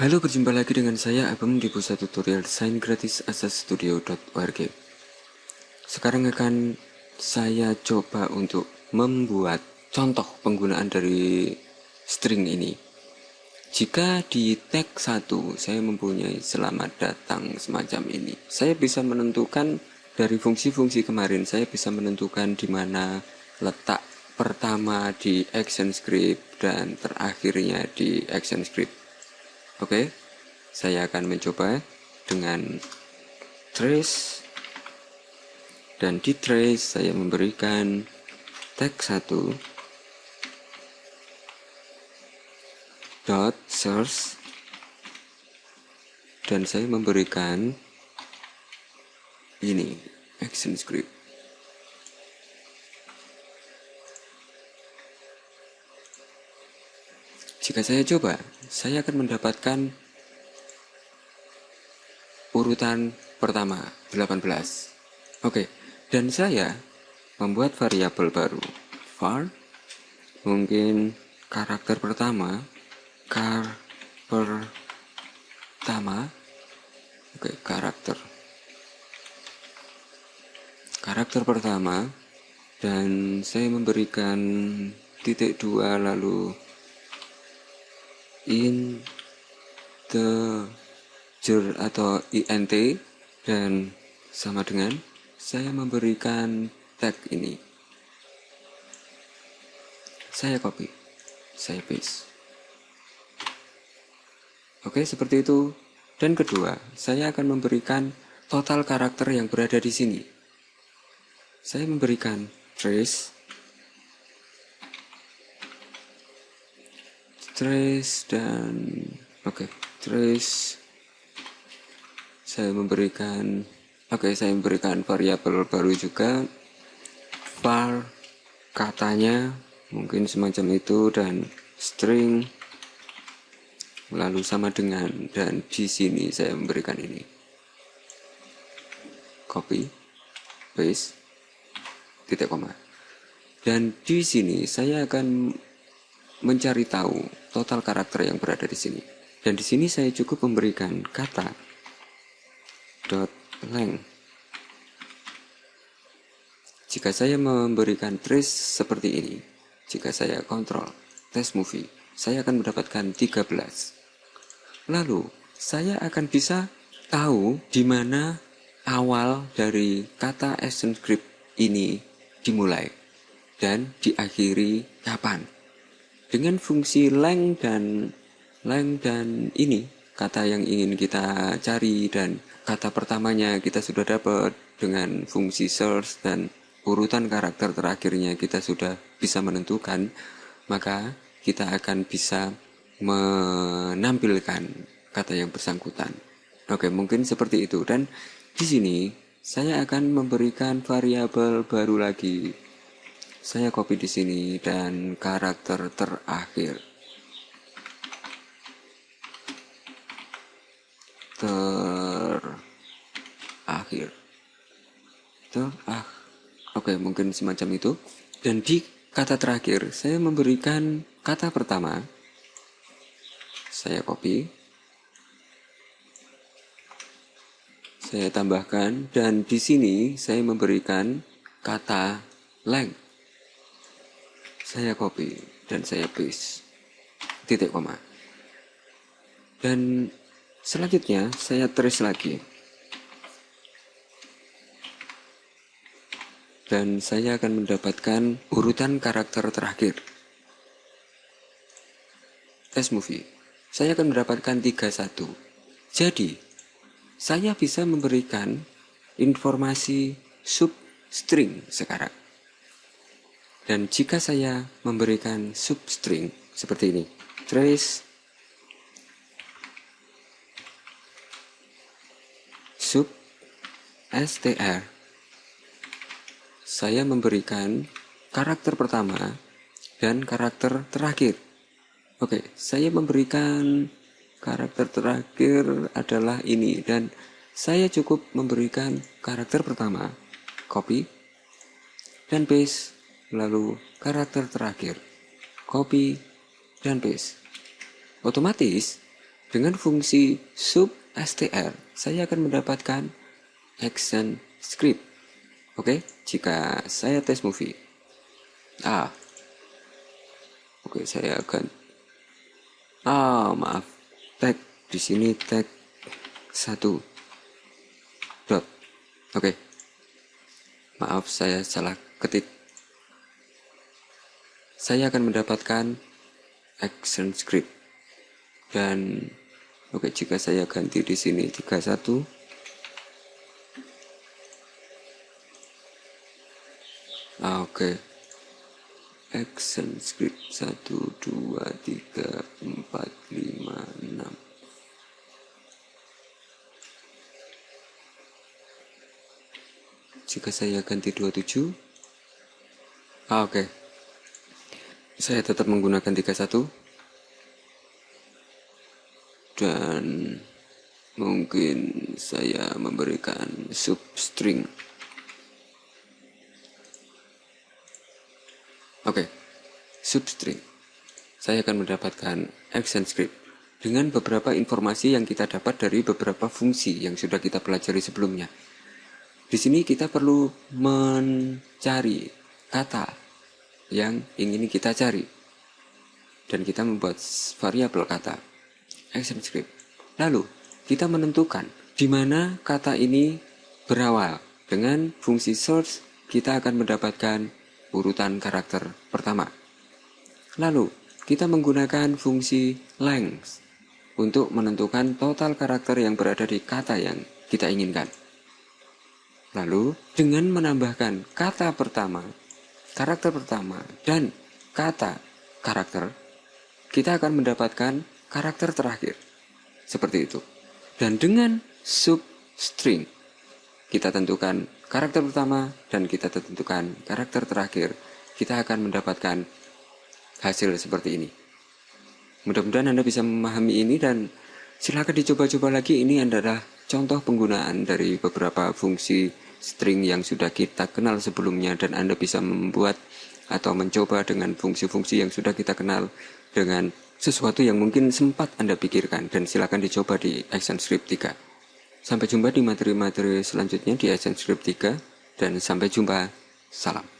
Halo, berjumpa lagi dengan saya Abang di pusat tutorial desain gratis asastudio.org. Sekarang akan saya coba untuk membuat contoh penggunaan dari string ini. Jika di tag 1 saya mempunyai selamat datang semacam ini, saya bisa menentukan dari fungsi-fungsi kemarin, saya bisa menentukan di mana letak pertama di action script dan terakhirnya di action script. Oke, saya akan mencoba dengan trace. Dan di trace saya memberikan tag 1 dot source. Dan saya memberikan ini action script Jika saya coba, saya akan mendapatkan urutan pertama 18. Oke, dan saya membuat variabel baru. var mungkin karakter pertama, kar pertama. Oke, karakter. Karakter pertama dan saya memberikan titik dua lalu integer atau int dan sama dengan saya memberikan tag ini. Saya copy saya paste. Oke seperti itu. Dan kedua saya akan memberikan total karakter yang berada di sini. Saya memberikan trace trace dan oke okay, trace saya memberikan oke okay, saya memberikan variabel baru juga. Var katanya mungkin semacam itu dan string lalu sama dengan dan di sini saya memberikan ini. Copy paste titik koma. Dan di sini saya akan mencari tahu total karakter yang berada di sini. Dan di sini saya cukup memberikan kata dot length. Jika saya memberikan trace seperti ini, jika saya kontrol test movie, saya akan mendapatkan 13. Lalu, saya akan bisa tahu di mana awal dari kata action script ini dimulai dan diakhiri kapan dengan fungsi length dan length dan ini kata yang ingin kita cari dan kata pertamanya kita sudah dapat dengan fungsi search dan urutan karakter terakhirnya kita sudah bisa menentukan maka kita akan bisa menampilkan kata yang bersangkutan. Oke mungkin seperti itu. Dan di sini saya akan memberikan variabel baru lagi saya copy di sini dan karakter terakhir. Terakhir. Terah. Oke, mungkin semacam itu. Dan di kata terakhir, saya memberikan kata pertama. Saya copy. Saya tambahkan dan di sini saya memberikan kata length saya copy dan saya paste. Titik koma. Dan selanjutnya saya trace lagi. Dan saya akan mendapatkan urutan karakter terakhir. Test movie. Saya akan mendapatkan 31 jadi saya bisa memberikan informasi substring sekarang dan jika saya memberikan substring seperti ini, trace. Sub str, saya memberikan karakter pertama dan karakter terakhir. Oke, saya memberikan karakter terakhir adalah ini dan saya cukup memberikan karakter pertama, copy, dan paste lalu karakter terakhir, copy, dan paste. Otomatis, Dengan fungsi sub str, saya akan mendapatkan action script. Oke, jika saya tes movie. Ah. Oke, saya akan Ah, maaf. Tag di sini tag satu dot. Oke. Maaf, saya salah ketik. Saya akan mendapatkan action script. Dan Oke, jika saya ganti di sini 31 ah, Oke. Action script. 1 2 3 4 5 6 Jika saya ganti 27 ah, Oke. Saya tetap menggunakan 31 dan mungkin saya memberikan substring. Oke okay. substring. Saya akan mendapatkan action script dengan beberapa informasi yang kita dapat dari beberapa fungsi yang sudah kita pelajari sebelumnya. Di sini kita perlu mencari kata yang ingin kita cari dan kita membuat variabel kata action script. Lalu, kita menentukan di mana kata ini berawal. Dengan fungsi source, kita akan mendapatkan urutan karakter pertama. Lalu, kita menggunakan fungsi length untuk menentukan total karakter yang berada di kata yang kita inginkan. Lalu, dengan menambahkan kata pertama, karakter pertama, dan kata karakter, kita akan mendapatkan karakter terakhir. Seperti itu. Dan dengan substring, kita tentukan karakter pertama dan kita tentukan karakter terakhir. Kita akan mendapatkan hasil seperti ini. Mudah-mudahan Anda bisa memahami ini dan silakan dicoba-coba lagi. Ini adalah contoh penggunaan dari beberapa fungsi string yang sudah kita kenal sebelumnya dan Anda bisa membuat atau mencoba dengan fungsi-fungsi yang sudah kita kenal dengan sesuatu yang mungkin sempat Anda pikirkan dan silakan dicoba di ActionScript 3. Sampai jumpa di materi-materi selanjutnya di ActionScript 3 dan sampai jumpa. Salam.